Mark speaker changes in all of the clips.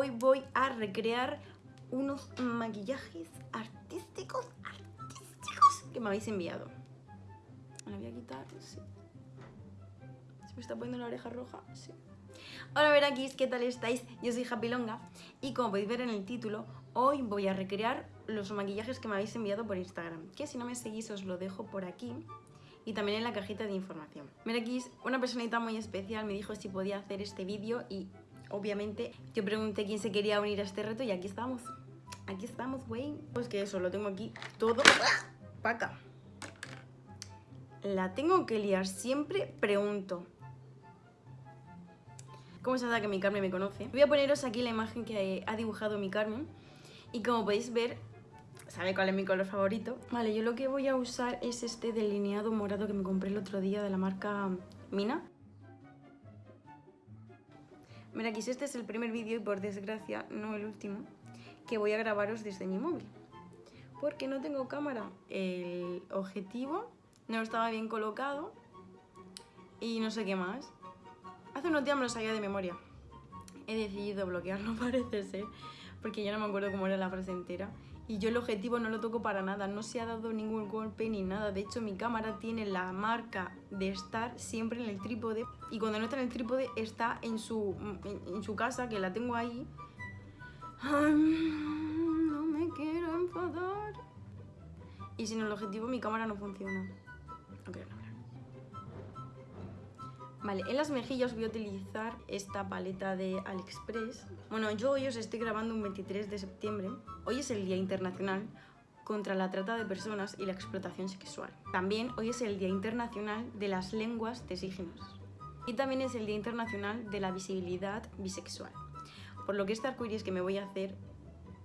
Speaker 1: hoy voy a recrear unos maquillajes artísticos, que me habéis enviado. La voy a quitar, sí. ¿Se me está poniendo la oreja roja? Sí. Hola Verakis, ¿qué tal estáis? Yo soy Happy Longa y como podéis ver en el título, hoy voy a recrear los maquillajes que me habéis enviado por Instagram, que si no me seguís os lo dejo por aquí y también en la cajita de información. Merakis, una personita muy especial me dijo si podía hacer este vídeo y obviamente yo pregunté quién se quería unir a este reto y aquí estamos. Aquí estamos, güey. Pues que eso, lo tengo aquí todo paca. La tengo que liar siempre, pregunto. ¿Cómo se nota que mi Carmen me conoce? Voy a poneros aquí la imagen que ha dibujado mi Carmen. Y como podéis ver, sabe cuál es mi color favorito. Vale, yo lo que voy a usar es este delineado morado que me compré el otro día de la marca Mina. Mira, aquí este es el primer vídeo y por desgracia no el último que voy a grabaros desde mi móvil. Porque no tengo cámara. El objetivo no estaba bien colocado y no sé qué más. Hace unos días me lo sabía de memoria. He decidido bloquearlo, parece ser, porque ya no me acuerdo cómo era la frase entera. Y yo el objetivo no lo toco para nada, no se ha dado ningún golpe ni nada. De hecho, mi cámara tiene la marca de estar siempre en el trípode. Y cuando no está en el trípode, está en su, en, su casa, que la tengo ahí. no me quiero enfadar. Y sin el objetivo, mi cámara no funciona. Okay. Vale, en las mejillas voy a utilizar esta paleta de AliExpress. Bueno, yo hoy os estoy grabando un 23 de septiembre. Hoy es el Día Internacional contra la trata de personas y la explotación sexual. También hoy es el Día Internacional de las lenguas de signos. Y también es el Día Internacional de la visibilidad bisexual. Por lo que este arcoíris que me voy a hacer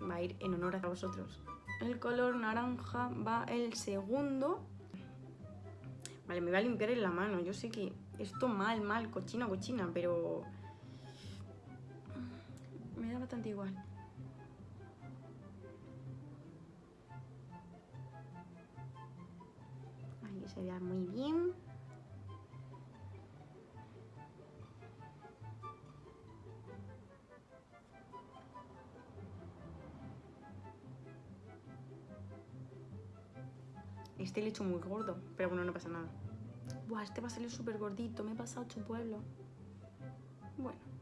Speaker 1: va a ir en honor a vosotros. El color naranja va el segundo. Vale, me voy a limpiar en la mano. Yo sé que esto mal, mal, cochina, cochina, pero me da bastante igual. Ahí se vea muy bien. Este le he hecho muy gordo, pero bueno, no pasa nada. Buah, este va a salir súper gordito, me he pasado ocho pueblos. Bueno.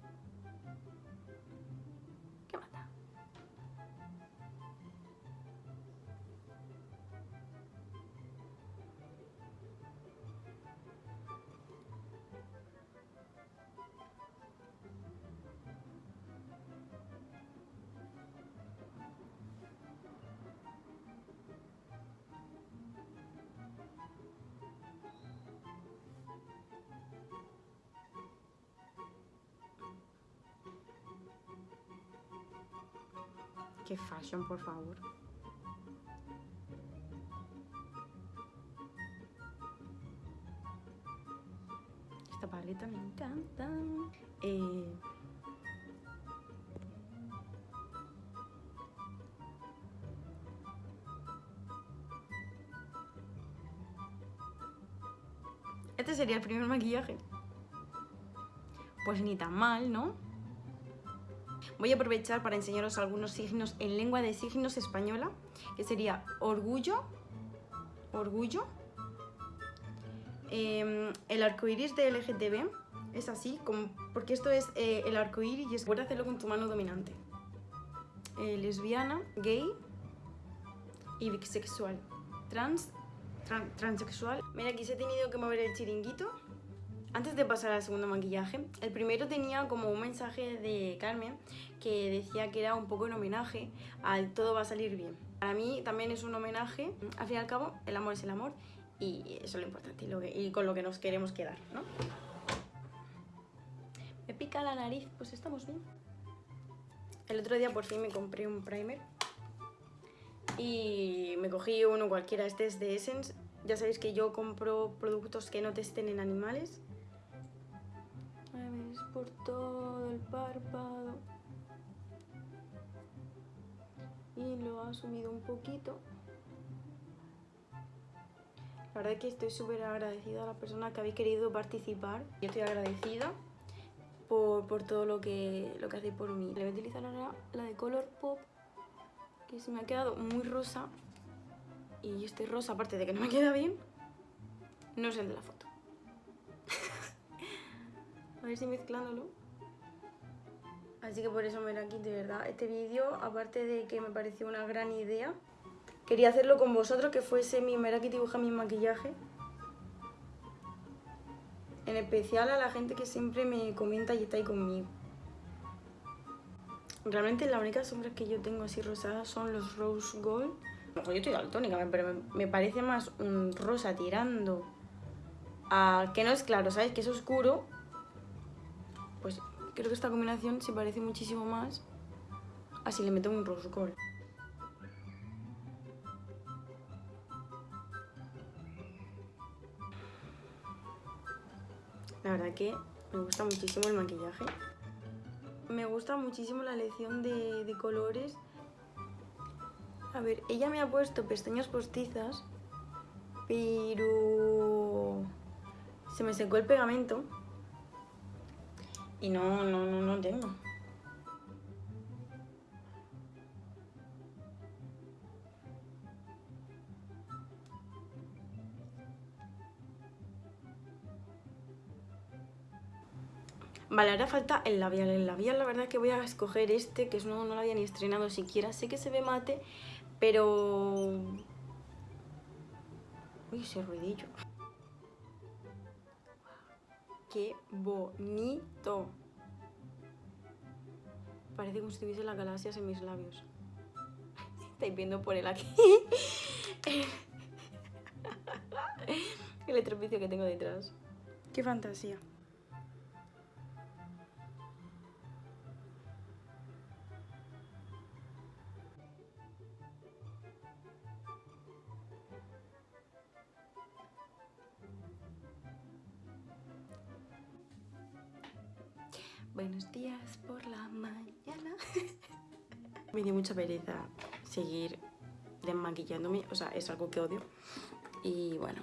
Speaker 1: Qué fashion, por favor. Esta paleta me encanta. Eh... Este sería el primer maquillaje. Pues ni tan mal, ¿no? Voy a aprovechar para enseñaros algunos signos en lengua de signos española, que sería orgullo, orgullo, eh, el arcoiris de LGTB, es así, como, porque esto es eh, el arcoíris y es, puedes hacerlo con tu mano dominante. Eh, lesbiana, gay y bisexual. Trans, transexual. Mira, aquí se ha tenido que mover el chiringuito antes de pasar al segundo maquillaje, el primero tenía como un mensaje de Carmen que decía que era un poco en homenaje al todo va a salir bien. Para mí también es un homenaje, al fin y al cabo el amor es el amor y eso es lo importante y, con lo que nos queremos quedar, ¿no? Me pica la nariz, pues estamos bien. El otro día por fin me compré un primer y me cogí uno cualquiera, este es de Essence. Ya sabéis que yo compro productos que no testen en animales por todo el párpado y lo ha subido un poquito la verdad es que estoy súper agradecida a la persona que habéis querido participar y estoy agradecida por, por todo lo que, lo que hacéis por mí. Le voy a utilizar ahora la de Color Pop, que se me ha quedado muy rosa. Y este rosa, aparte de que no me queda bien, no es el de la foto. Ver mezclándolo. Así que por eso me la quito, de verdad. Este vídeo, aparte de que me pareció una gran idea, quería hacerlo con vosotros, que fuese mi Meraki dibuja mi maquillaje. En especial a la gente que siempre me comenta y está ahí conmigo. Realmente las únicas sombras que yo tengo así rosadas son los Rose Gold. yo estoy daltónica, pero me, parece más un rosa tirando a... que no es claro, ¿sabes? Que es oscuro. Pues creo que esta combinación se parece muchísimo más así le meto un Rose Gold. La verdad que me gusta muchísimo el maquillaje. Me gusta muchísimo la elección de, colores. A ver, ella me ha puesto pestañas postizas, pero se me secó el pegamento y no, no, no, no tengo. Vale, ahora falta el labial. El labial la verdad es que voy a escoger este, que no, no lo había ni estrenado siquiera. Sé que se ve mate, pero... Uy, ese ruidillo. ¡Qué bonito! Parece como si tuviese las galaxias en mis labios. Estáis viendo por él aquí. el estropicio que tengo detrás. ¡Qué fantasía! Buenos días por la mañana. me dio mucha pereza seguir desmaquillándome, o sea, es algo que odio. Y bueno,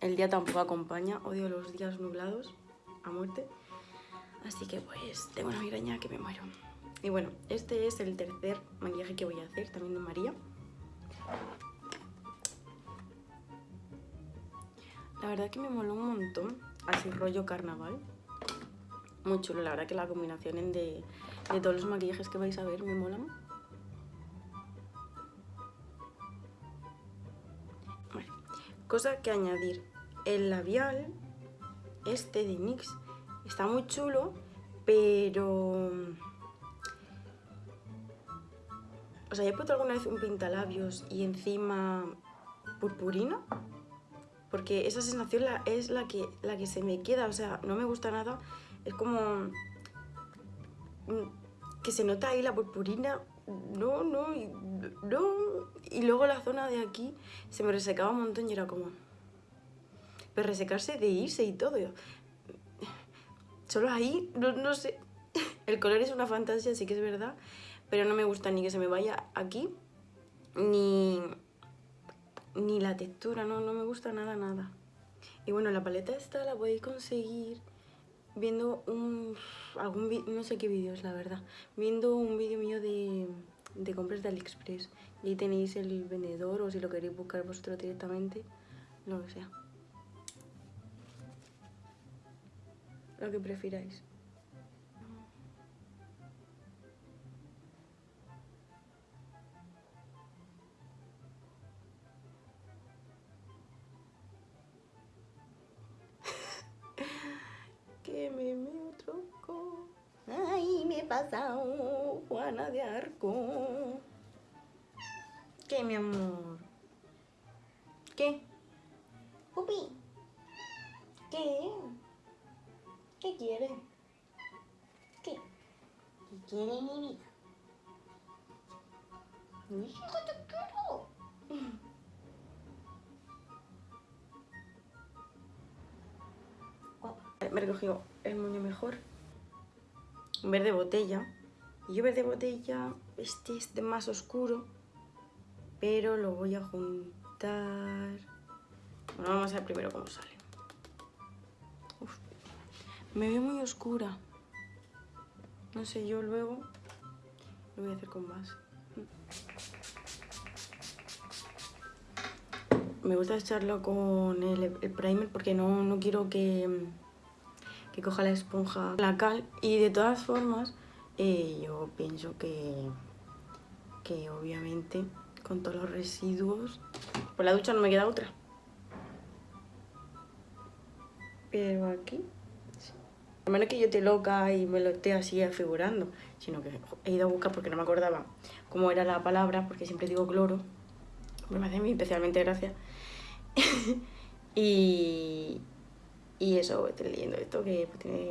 Speaker 1: el día tampoco acompaña, odio los días nublados a muerte. Así que pues tengo una migraña que me muero. Y bueno, este es el tercer maquillaje que voy a hacer, también de María. La verdad que me moló un montón, así rollo carnaval muy chulo. La verdad que la combinación de, de todos los maquillajes que vais a ver me. Bueno, cosa que añadir. El labial, este de NYX, está muy chulo, pero... O sea, he puesto alguna vez un pintalabios y encima purpurina, porque esa sensación es la que, la que se me queda, o sea, no me gusta nada es como que se nota ahí la purpurina, no, no, no. Y luego la zona de aquí se me resecaba un montón y era como... Pero resecarse de irse y todo. Solo ahí, no, no sé. El color es una fantasía, sí que es verdad, pero no me gusta ni que se me vaya aquí, ni, ni la textura, no, no me gusta nada, nada. Y bueno, la paleta esta la podéis conseguir viendo un, algún no sé qué vídeos la verdad, viendo un vídeo mío de, de compras de AliExpress y ahí tenéis el vendedor o si lo queréis buscar vosotros directamente, lo que sea. Lo que prefiráis. ¿Qué? ¿Qué quiere? ¿Qué? ¿Qué quiere mi vida? Hijo, te quiero. Me he recogido el moño mejor. Verde botella. Y yo verde botella, este es de más oscuro. Pero lo voy a juntar... Bueno, vamos a ver primero cómo sale. Me veo muy oscura. No sé, yo luego lo voy a hacer con base. Me gusta echarlo con el, primer porque no, no quiero que, que, coja la esponja la cal. Y de todas formas, eh, yo pienso que, que obviamente con todos los residuos, por la ducha no me queda otra. Pero aquí no menos que yo esté loca y me lo esté así afigurando, sino que he ido a buscar porque no me acordaba cómo era la palabra, porque siempre digo cloro, me hace especialmente gracia. y, y eso, estoy leyendo esto, que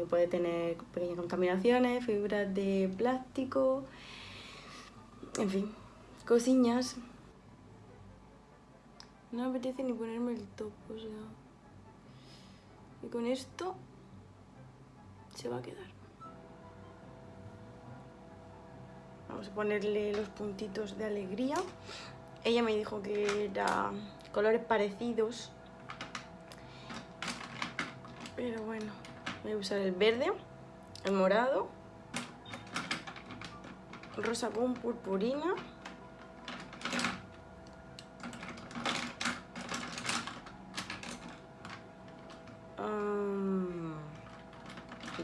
Speaker 1: puede tener pequeñas contaminaciones, fibras de plástico, en fin, cosillas. No me apetece ni ponerme el top, o sea... Y con esto se va a quedar. Vamos a ponerle los puntitos de alegría. Ella me dijo que era colores parecidos. Pero bueno, voy a usar el verde, el morado, rosa con purpurina.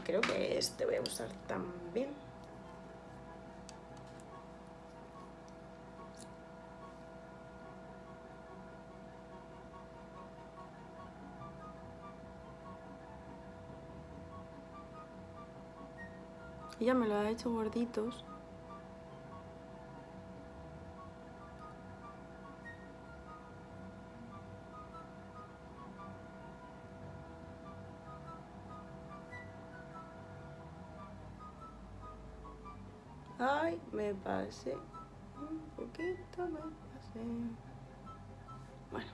Speaker 1: Creo que este voy a usar también. Y ya me lo ha hecho gorditos. Me pasé. Un poquito me pasé. Bueno.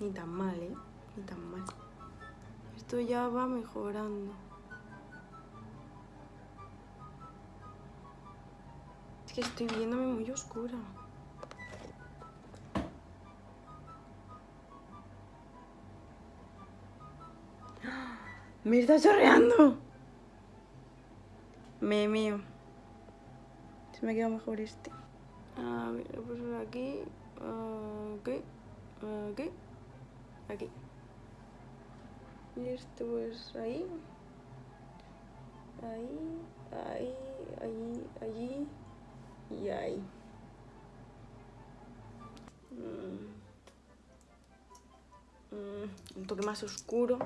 Speaker 1: Ni tan mal, ¿eh? Ni tan mal. Esto ya va mejorando. Es que estoy viéndome muy oscura. Me está chorreando. Me mío. Se me ha quedado mejor este. A ver, lo puse aquí. Aquí. Aquí. Aquí. Y este pues ahí. Ahí. Ahí. Allí. Allí. Y ahí. Mm. Mm, un toque más oscuro.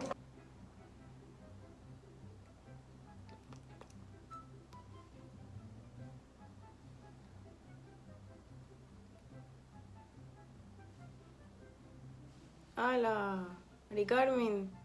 Speaker 1: ¡Hala! Mari Carmen.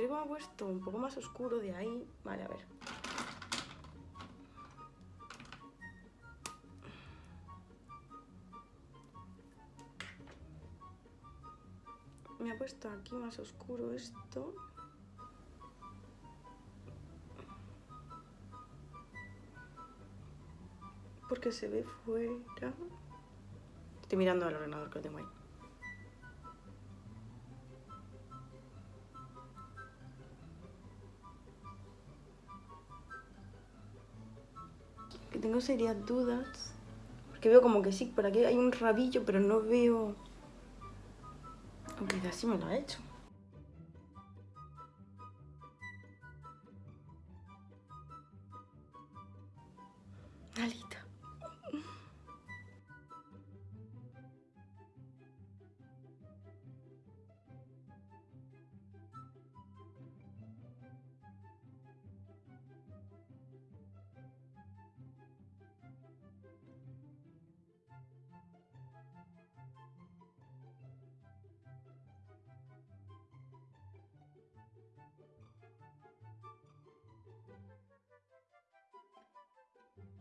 Speaker 1: Creo que me ha puesto un poco más oscuro de ahí. Vale, a ver. Me ha puesto aquí más oscuro esto. Porque se ve fuera. Estoy mirando al ordenador que lo tengo ahí. Tengo serias dudas. Porque veo como que sí, por aquí hay un rabillo, pero no veo... Aunque quizás sí me lo ha hecho.